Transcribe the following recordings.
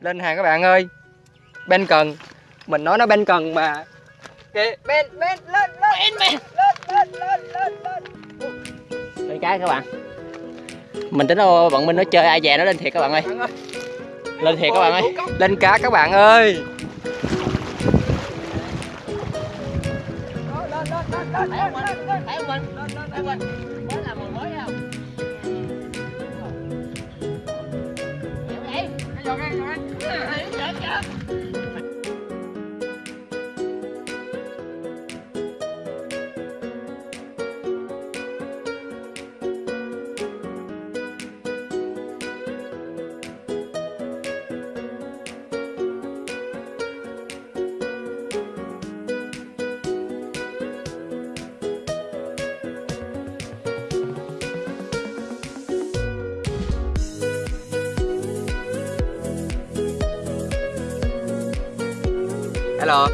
lên hàng các bạn ơi ben cần mình nói nó ben cần mà kìa ben ben lên lên ben ben lên lên lên lên lên Đây cái các bạn Mình tính đâu bọn mình nó chơi ai về nó lên thiệt các bạn ơi bạn ơi Lên thiệt các bạn ơi lên cá các bạn ơi Thấy không mình? Thấy không Hello,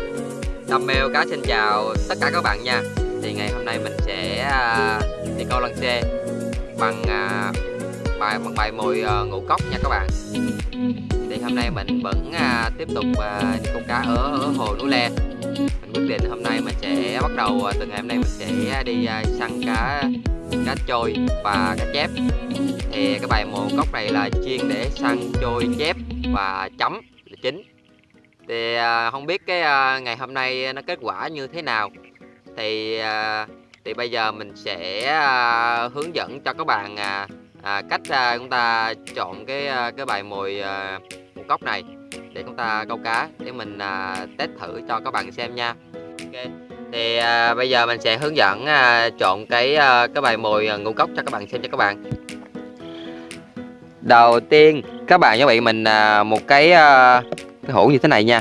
tâm Mèo Cá xin chào tất cả các bạn nha. Thì ngày hôm nay mình sẽ à, đi câu lăng xe bằng à, bài bằng bài mồi ờ, ngũ cốc nha các bạn. Thì hôm nay mình vẫn à, tiếp tục đi câu cá ở, ở hồ Núi Le. Mình quyết định hôm nay mình sẽ bắt đầu từ ngày hôm nay mình sẽ đi săn cá cá trôi và cá chép. Thì cái bài mồi ngũ cốc này là chuyên để săn trôi chép và chấm là chính thì à, không biết cái à, ngày hôm nay nó kết quả như thế nào. Thì à, thì bây giờ mình sẽ à, hướng dẫn cho các bạn à, à, cách à, chúng ta chọn cái à, cái bài mồi à, một cốc này để chúng ta câu cá để mình à, test thử cho các bạn xem nha. Ok thì à, bây giờ mình sẽ hướng dẫn à, chọn cái à, cái bài mồi à, ngũ cốc cho các bạn xem cho các bạn. Đầu tiên các bạn chuẩn bị mình à, một cái à, cái hũ như thế này nha.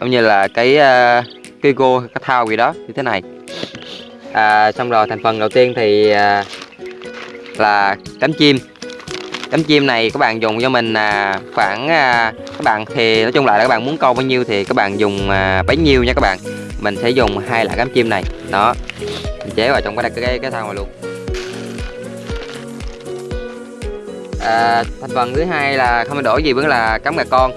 Cũng như là cái ờ, cái gô cái thao gì đó như thế này. À, xong rồi thành phần đầu tiên thì à, là cánh chim. Cánh chim này các bạn dùng cho mình à, khoảng à, các bạn thì nói chung lại là các bạn muốn câu bao nhiêu thì các bạn dùng à, bấy nhiêu nha các bạn. Mình sẽ dùng hai loại cánh chim này. Đó. Mình chế vào trong cái cái cái, cái thao này luôn. À, thành phần thứ hai là không thay đổi gì vẫn là cắm gà con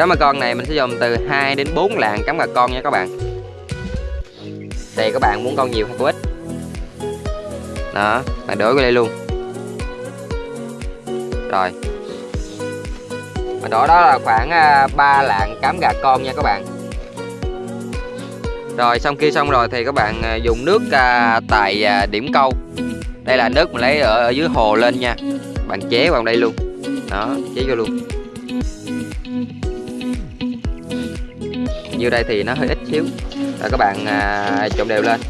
cám gà con này mình sẽ dùng từ 2 đến 4 lạng cắm gà con nha các bạn. Tùy các bạn muốn con nhiều hay con ít? Đó bạn đổ vô đây luôn. Rồi. Mình đổ đó là khoảng à, 3 lạng cám gà con nha các bạn. Rồi xong kia xong rồi thì các bạn à, dùng nước à, tại điểm câu. Đây là nước mình lấy ở, ở dưới hồ lên nha. Bạn chế vào đây luôn. Đó chế vô luôn. Nhiêu đây thì nó hơi ít xíu. Rồi các bạn à, trộn đều lên.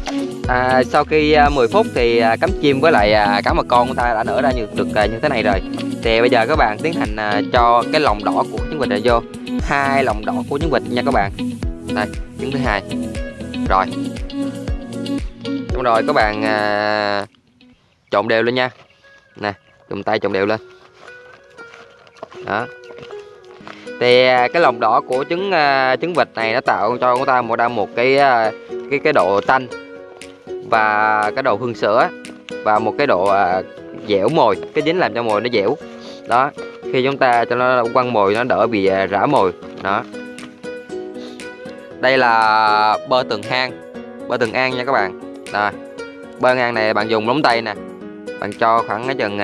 À, sau khi à, 10 phút thì à, cắm chim với lại à, cá mật con của ta đã nở ra như được à, như thế này rồi. Thì bây giờ các bạn tiến hành à, cho cái lòng đỏ của trứng vịt này vô. Hai lòng đỏ của trứng vịt nha các bạn. Đây trứng thứ hai. Rồi. Xong rồi các bạn à, trộn đều lên nha. Nè dùng tay trộn đều lên. Đó thì à, cái lòng đỏ của trứng à, trứng vịt này nó tạo cho chúng ta một ra một cái à, cái cái độ tanh và cái độ hương sữa và một cái độ dẻo mồi. Cái dính làm cho mồi nó dẻo. Đó, khi chúng ta cho nó quăng mồi nó đỡ bị rã mồi. Đó. Đây là bơ tường hang, bơ tường an nha các bạn. Rồi bơ ngang này bạn dùng lóng tay nè. Bạn cho khoảng cái chừng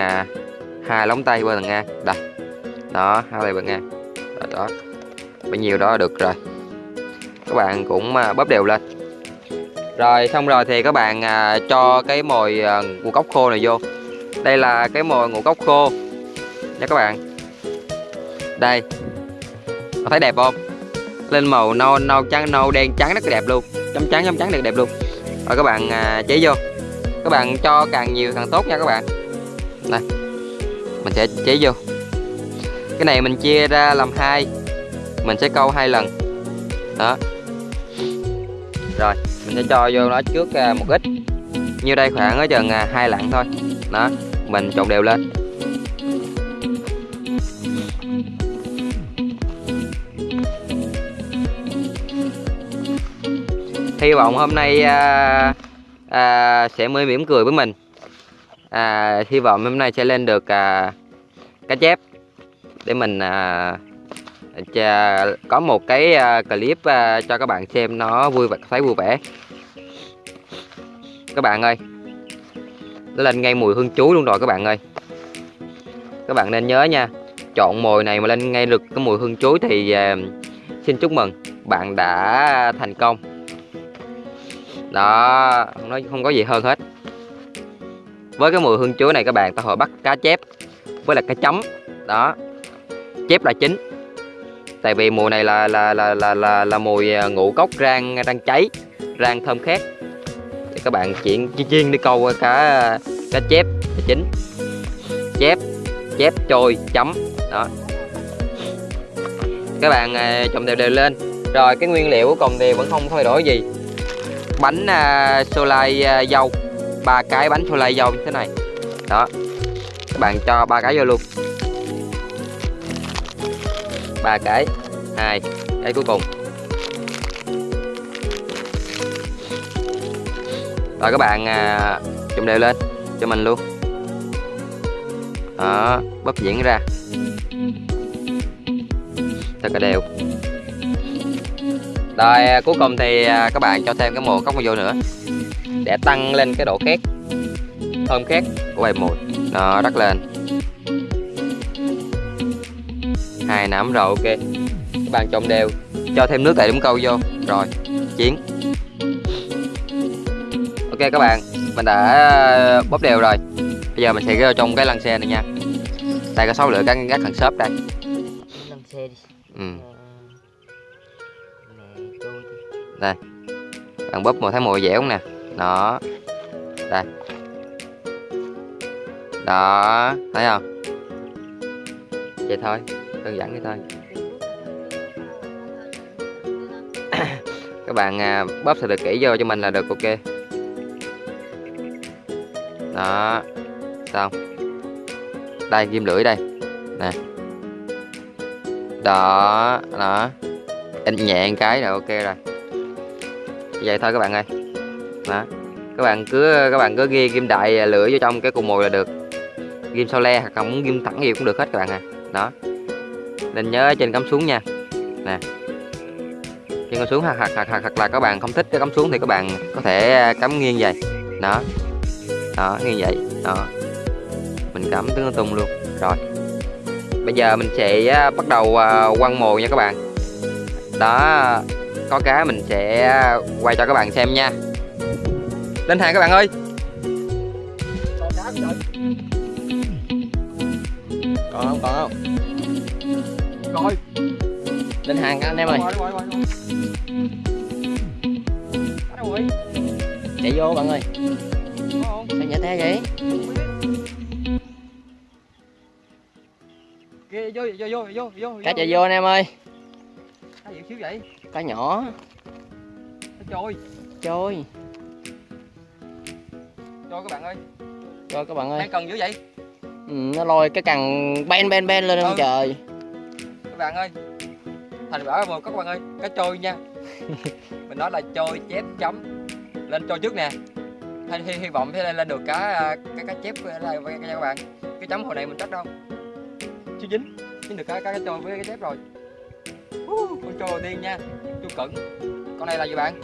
hai lóng tay bơ tường an. Đây. Đó, hai tay bơ ngang đó, bao nhiêu đó được rồi. Các bạn cũng à, bóp đều lên. Rồi xong rồi thì các bạn à, cho cái mồi à, ngũ cốc khô này vô. Đây là cái mồi ngũ cốc khô nha các bạn. Đây. Có thấy đẹp không? Lên màu nâu nâu trắng nâu đen trắng rất đẹp luôn. Chấm trắng chấm trắng được đẹp luôn. Rồi các bạn à, chế vô. Các bạn cho càng nhiều càng tốt nha các bạn. Đây. Mình sẽ chế vô cái này mình chia ra làm hai. Mình sẽ câu hai lần. Đó. Rồi mình sẽ cho vô nó trước à, một ít. Như đây khoảng ở chừng à, hai lạng thôi. Đó mình trộn đều lên. Hy vọng hôm nay à, à, sẽ mới mỉm cười với mình. À, hy vọng hôm nay sẽ lên được à, cá chép để mình à, có một cái à, clip à, cho các bạn xem nó vui và thấy vui vẻ. Các bạn ơi nó lên ngay mùi hương chuối luôn rồi các bạn ơi. Các bạn nên nhớ nha chọn mồi này mà lên ngay được cái mùi hương chuối thì à, xin chúc mừng bạn đã thành công. Đó không nói không có gì hơn hết. Với cái mùi hương chuối này các bạn ta hồi bắt cá chép với là cá chấm. Đó chép là chính. Tại vì mùa này là là là là là, là mùi à, ngũ cốc rang rang cháy rang thơm khét. Thì các bạn chuyển chiên đi câu cá cá chép là chính. Chép chép trôi chấm đó. Các bạn à, trộn đều đều lên. Rồi cái nguyên liệu của cùng thì vẫn không thay đổi gì. Bánh à, sô lai à, dâu. Ba cái bánh sô lai dâu như thế này. Đó. Các bạn cho ba cái vô luôn ba cái. Hai cái cuối cùng. Rồi các bạn à, đều lên cho mình luôn. Đó bóp diễn ra. Thật là đều. Rồi à, cuối cùng thì à, các bạn cho thêm cái mồ cốc vô nữa. Để tăng lên cái độ khét. Thơm khét của bài mồi nó đắt lên. Hai nắm rồi ok. Các bạn trộn đều. Cho thêm nước tại đũng câu vô. Rồi chiến ok các bạn mình đã à, bóp đều rồi. Bây giờ mình sẽ vô trong cái lăn xe này nha. Đây có sáu lửa các các thằng xốp đây. Lên xe đi. ừ. Ờ, tôi bạn bóp một thấy mùi dẻo không nè? Đó. Đây. Đó thấy không? Vậy thôi đơn giản vậy thôi. Các bạn à, bóp được kỹ vô cho mình là được ok. Đó xong. Đây ghim lưỡi đây. Nè. Đó đó. In nhẹ một cái là ok rồi. Vậy thôi các bạn ơi. Đó. Các bạn cứ các bạn cứ ghi ghim đại lưỡi vô trong cái cục mồi là được. Ghim sau le hoặc là muốn ghim thẳng gì cũng được hết các bạn à. Đó nên nhớ trên cắm xuống nha. Nè. Trên cắm xuống hoặc hoặc hoặc hoặc là các bạn không thích cái cắm xuống thì các bạn có thể à, cắm nghiêng vậy đó. Đó nghiêng vậy. Đó. Mình cắm tướng tung luôn. Rồi. Bây giờ mình sẽ à, bắt đầu à, quăng mồi nha các bạn. Đó. Có cá mình sẽ quay cho các bạn xem nha. Lên hàng các bạn ơi. Còn không, còn không? Rồi, Lên hàng các anh em ơi. Chạy vô bạn ơi. Sao nhả te vậy? Kìa, vô, vô, vô, vô, vô, Cá chạy vô anh em ơi. Cá gì xíu vậy? Cá nhỏ. Cá trôi, Trôi. trôi các bạn ơi. Rồi các bạn ơi. Đang cần dữ vậy? Ừ, nó lôi cái cần ben ben ben lên Ừ. không trời. Các bạn ơi. Thành quả một các bạn ơi, cá trôi nha. Mình nói là trôi chép chấm. Lên trôi trước nè. Hy, hy, hy vọng sẽ lên, được cá à, cá, cá chép nha các bạn. Cái chấm hồi này mình chắc đâu. Chưa dính. Dính được cá cá, cá trôi với cái chép rồi. Uh, con trôi đầu tiên nha. Chú cẩn. Con này là gì bạn?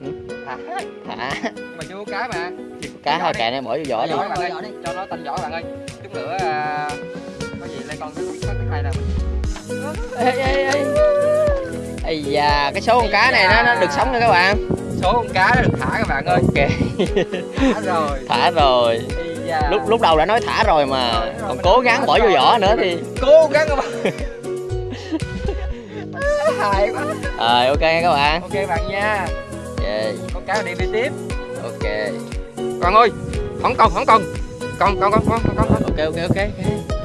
Ừ. Thả. Thả. Nhưng mà chưa có cá mà. Cá Vỏ hai kệ này bỏ vô vỏ đi. Cho nó tanh vỏ bạn ơi. Chút nữa à, có gì lên con cái cái cái này nè. Ê ê ê. Ây da, cái số con cá này nó, nó được sống nữa các bạn. Số con cá nó được thả các bạn ơi. Ok. Thả rồi. Thả rồi. Lúc lúc đầu đã nói thả rồi mà. Rồi, Còn cố gắng bỏ vô vỏ nữa thì. cố gắng các bạn. Hài quá. Rồi ok nha các bạn. Ok bạn nha. Yeah. Con cá đi đi tiếp. Ok. con ơi không còn không còn con con con con con con Ok ok ok. ok.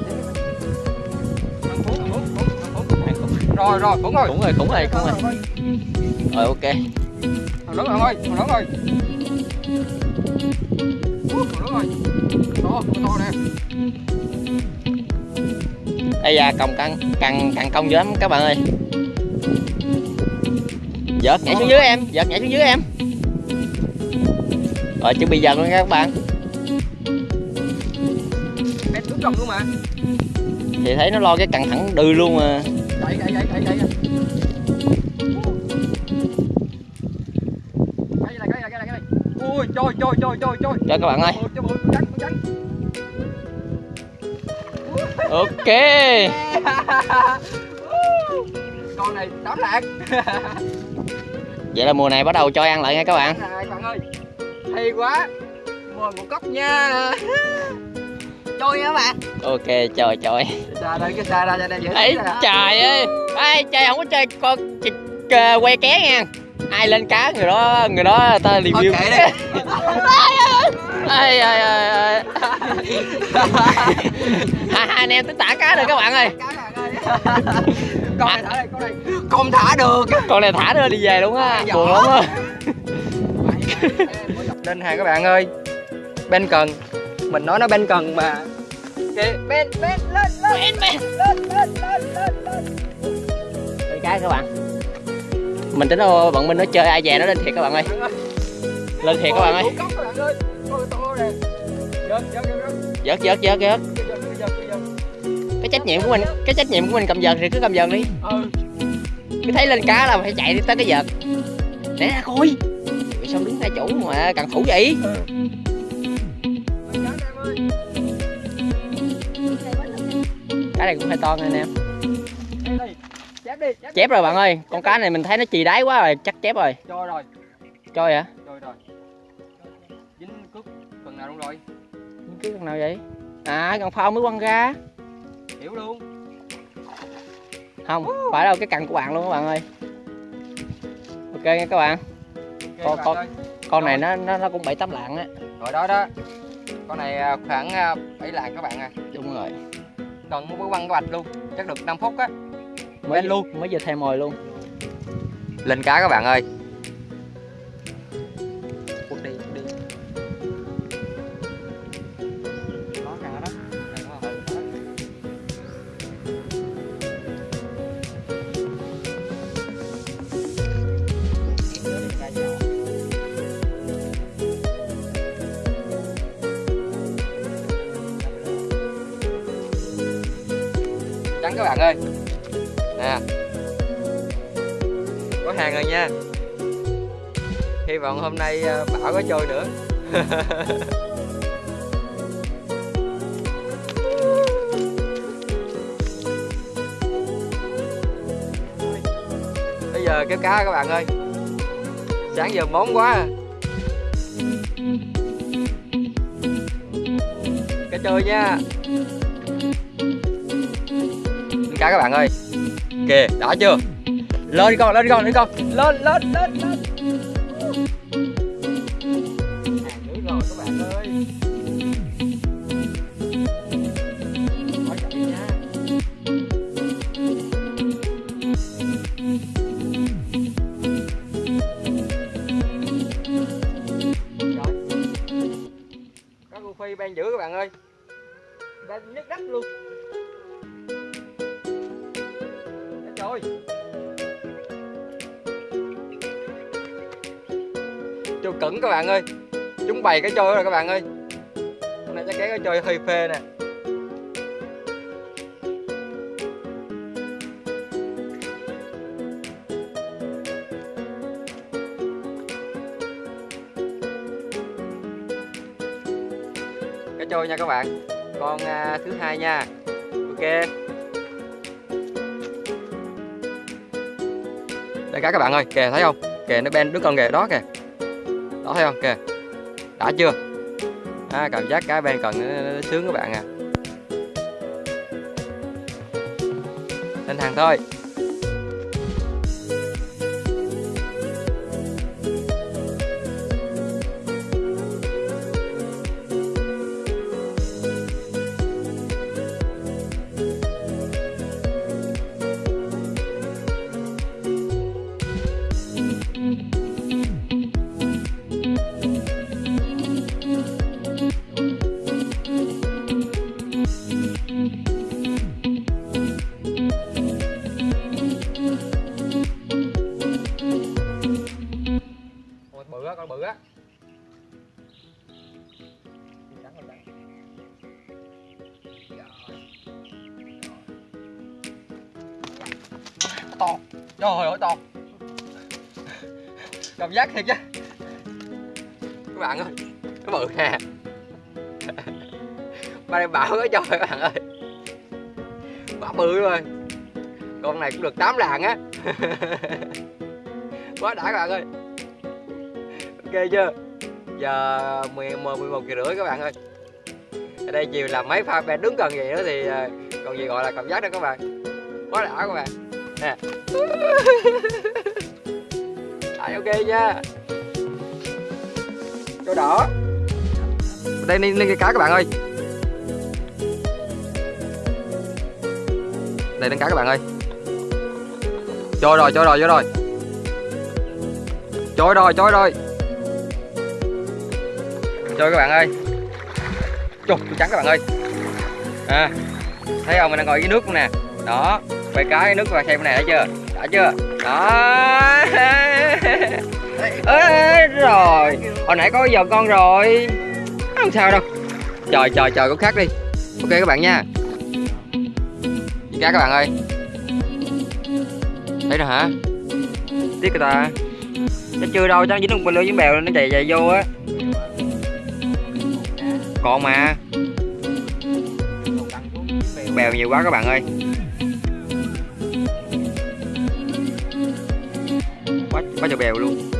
Rồi rồi, cũng rồi. Cũng rồi cũng rồi cũng rồi. Rồi ok. Thằng lớn ơi, thằng lớn. Út, Thằng lớn ơi. To, to nè. Ây da còng căng căng căng công dữ lắm các bạn ơi. Giật nhảy xuống dưới em, giật nhảy xuống dưới em. Rồi chuẩn bị dần luôn nha các bạn. Em đúng trong luôn mà. Thì thấy nó lo cái căng thẳng đừ luôn mà. Cái này cái này cái này cái này ui trôi trôi trôi trôi cho các bạn ơi ok. Con này tám lạc vậy là mùa này bắt đầu cho ăn lại nha các bạn. Này bạn ơi hay quá. Mời một cốc nha trôi nha bạn. Ok trời trời. Xa đây cái xa ra cho đây dễ ấy trời ơi. Ai chơi không có chơi con chị, uh, que ké nha. Ai lên cá người đó người đó ta review. kệ đi. Ai ai ai ai hai anh em tính tả cá được các bạn ơi. Con này thả đây con này. Không thả được. Con này thả nó đi về luôn á. Buồn lắm á. Lên hàng các bạn ơi. Bên cần mình nói nó bên cần mà. Kìa bên bên lên lên. Bên, bên. lên lên lên lên lên. Đây cái các bạn. Mình tính đâu bọn mình nó chơi ai về nó lên thiệt các bạn ơi. Lên thiệt các bạn ơi. Giật, giật, giật, giật, giật giật giật giật giật, giật, giật, giật. cái trách nhiệm của mình cái trách nhiệm của mình cầm vợt thì cứ cầm vợt đi. Ừ. Cứ thấy lên cá là phải chạy đi tới cái vợt. Để ra coi. Sao đứng ngay chỗ mà cần thủ vậy cái này cũng hơi to nha anh em chép đi chép, chép rồi bạn ơi. Con cá này mình thấy nó chì đáy quá rồi chắc chép rồi. Cho rồi. Cho vậy rồi rồi. Dính cước phần nào luôn rồi? Cái con nào vậy? À con phao mới quăng ra. Hiểu luôn. Không phải đâu cái cần của bạn luôn các bạn ơi. Ok nha các bạn. Ok Con- bạn con- ơi. con này nó nó, nó cũng bảy tám lạng á. Rồi đó đó. Con này à, khoảng à, 7 lạng các bạn à. Đúng rồi cần muốn quăng cái bạch luôn chắc được 5 phút á. Mới luôn. mới vừa thêm mồi luôn. Lên cá các bạn ơi rồi nha. Hy vọng hôm nay à, bảo có trôi nữa. Bây giờ kéo cá các bạn ơi. Sáng giờ món quá à. cá trôi nha. Cá các bạn ơi. Kìa đã chưa? Lên đi con, lên đi con, lên đi con. Lên lên lên lên. Hàng nữa rồi các chạy nha cô phi ban giữ các bạn ơi. Ban nhức đất luôn. Trời ơi. Trâu cẩn các bạn ơi. Chúng bày cái chơi rồi các bạn ơi. Hôm nay chắc cái cái chơi hơi phê nè. Cái trôi nha các bạn. Con à, thứ hai nha. Ok. Đây cá các bạn ơi kìa thấy không? Kìa nó ben đứa con kìa đó kìa đó thấy không? Kìa. Đã chưa? À, cảm giác cá ben cần nó, ờ, nó sướng các bạn à. Lên hàng thôi. Trời ơi to cảm giác thiệt chứ. Các bạn ơi nó bự nè ba đây bảo cái trời các bạn ơi. Quá bự rồi. Con này cũng được 8 lạng á. Quá đã các bạn ơi. Ok chưa? Giờ 11 11 giờ rưỡi các bạn ơi. Ở đây chiều làm mấy pha bè đứng gần vậy đó thì à, còn gì gọi là cảm giác đó các bạn. Quá đã các bạn nè. Đấy, ok nha. Chỗ đỏ. Đây lên, lên cái cá các bạn ơi. Đây lên cá các bạn ơi. Trôi rồi trôi rồi trôi rồi. Trôi rồi trôi rồi. Trôi các bạn ơi. Trời, trắng các bạn ơi. À, thấy không? Mình đang ngồi dưới nước luôn nè. Đó quay cái nước và xem này đã chưa? Đã chưa? Đó. Ê, rồi. Hồi nãy có giờ con rồi. Không sao đâu. Trời trời trời có khác đi. Ok các bạn nha. Cá các bạn ơi? Thấy rồi hả? Tiếc người ta. Nó chưa đâu chắc dính một bên lưới với bèo nó chạy chạy vô á. Còn mà. Bèo nhiều quá các bạn ơi quá trời bèo luôn.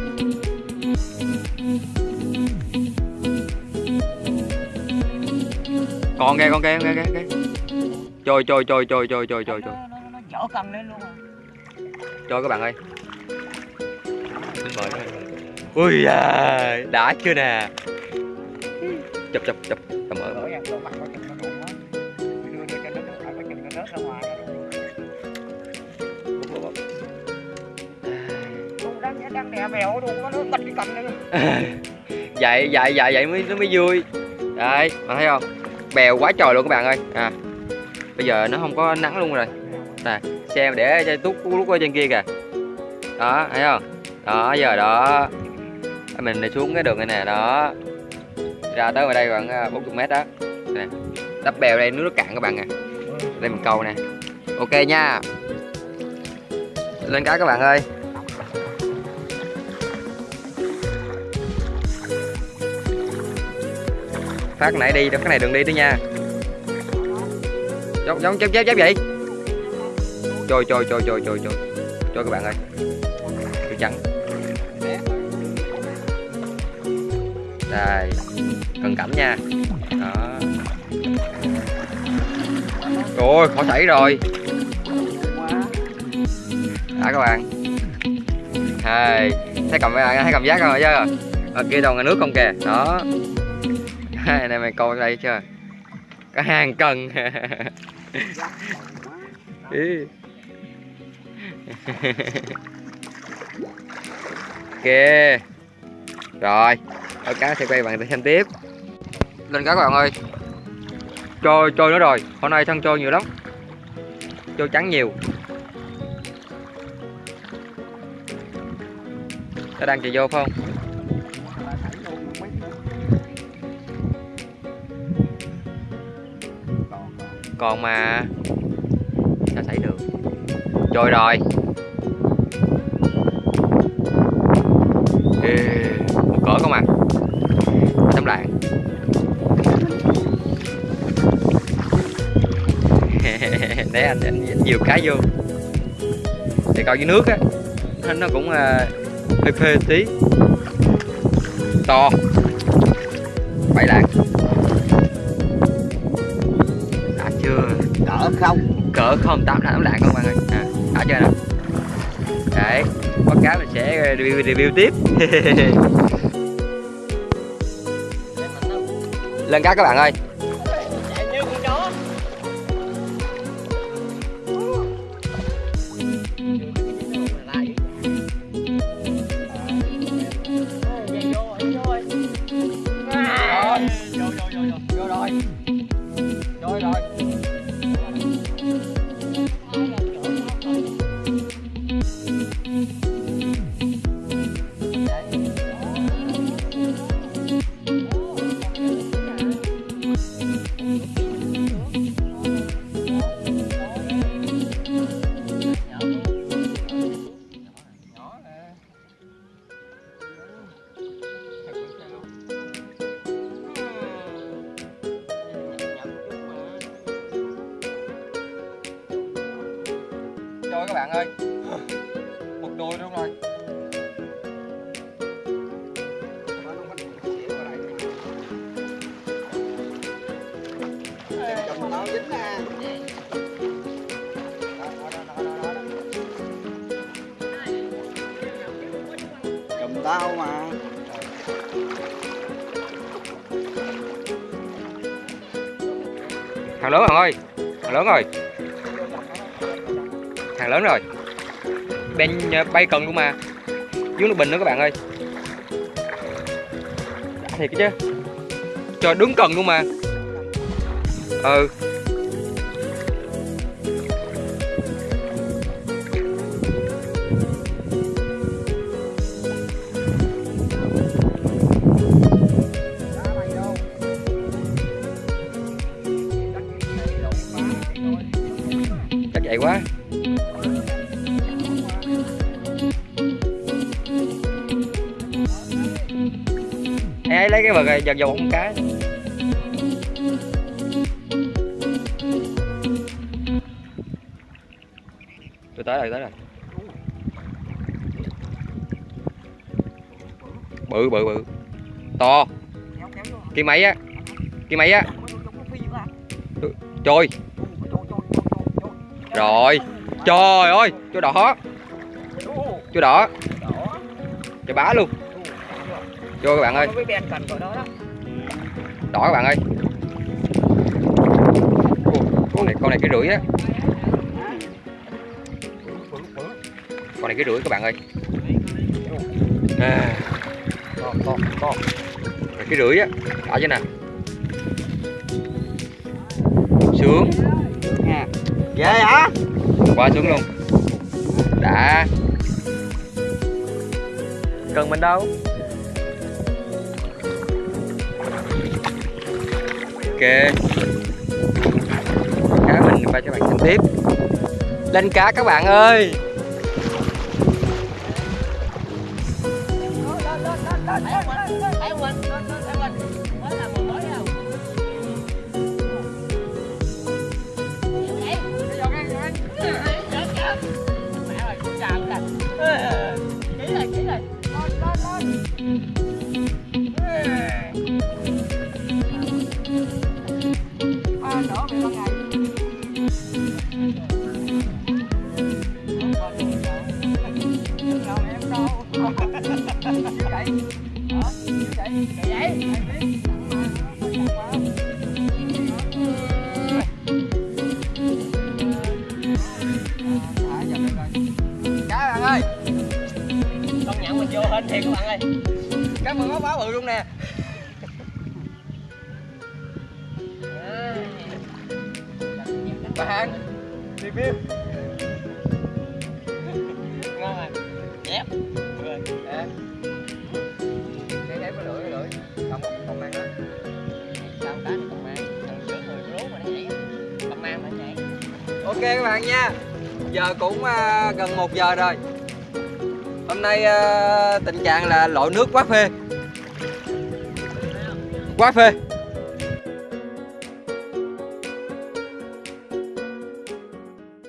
Con kìa con kìa con kìa kìa. Trôi trôi trôi trôi trôi trôi trôi nó dở cân lên luôn trôi các bạn ơi. Mời. ui à, đã chưa nè. Chụp chụp chụp mèo đang nó bật cái cằm lên. Vậy vậy vậy vậy mới, nó mới vui. Đây mà thấy không? Bèo quá trời luôn các bạn ơi. À bây giờ nó không có nắng luôn rồi. Nè, xem để cho tút lúc ở trên kia kìa. Đó, thấy không? Đó, giờ đó. Mình đi xuống cái đường này nè, đó. Ra tới ngoài đây khoảng à, 40 mét đó. Nè, đắp bèo đây nước nó cạn các bạn à đây mình câu nè. Ok nha. Lên cá các bạn ơi. Phát nãy đi đó cái này đừng đi nữa nha. Giống giống chép chép chép vậy. Trôi trôi trôi trôi trôi trôi trôi các bạn ơi. Tôi trắng đây. Cần cảnh nha. Đó. Rồi khó xảy rồi. Đã các bạn. Hai thấy cầm, thấy cảm giác không chứ ở ờ, kia toàn là nước không kìa. Đó anh này mày coi đây chưa có hàng cần ok. Rồi. Ở cá sẽ quay bạn xem tiếp. Lên cá các bạn ơi. Trôi trôi nữa rồi. Hôm nay thân trôi nhiều lắm. Trôi trắng nhiều. Nó đang chạy vô phải không? Còn mà sao xảy được? Trôi rồi. Ê, một cỡ không à tấm lạng. Để anh, anh, nhiều cái vô. Thì coi dưới nước á. Nó- nó cũng uh, hơi phê tí. To. Không tám tám lạng không bạn ơi. À, đã chưa nè đấy có cá mình sẽ review review tiếp. Lên cá các bạn ơi. Bạn ơi một đôi luôn rồi Cầm tao dính nè. Cầm tao mà. hàng lớn bạn ơi hàng lớn rồi càng lớn rồi. Bên ờ, bay cần luôn mà. Dưới nước bình nữa các bạn ơi. Đã thiệt chứ. Cho đứng cần luôn mà. Ừ. ấy dần vào một cái. Tôi tới rồi tới rồi bự bự bự. To. Cái máy á, cái máy á. Trôi rồi. Trời ơi chú đỏ. Chú đỏ. Cho bá luôn vô các bạn ơi. Đỏ các bạn ơi. Con này con này cái rưỡi á. Con này cái rưỡi các bạn ơi. À, Này cái rưỡi á đỏ chứ nè. Sướng. Nha. Ghê hả? quá sướng luôn. Đã. Cần mình đâu ok. Cá mình quay cho bạn xem tiếp. Lên cá các bạn ơi. Vô hình thiệt các bạn ơi cá mừng có báo bự luôn nè bạn review Ngon rồi Dép à. cái cái lưỡi cái lưỡi còn một còn mang đó Sao cá này còn mang Thằng giữa người rú mà nó nhảy Còn mang mà nó nhảy ok các bạn nha giờ cũng à, gần một giờ rồi hôm nay ờ, tình trạng là lội nước quá phê. Quá phê.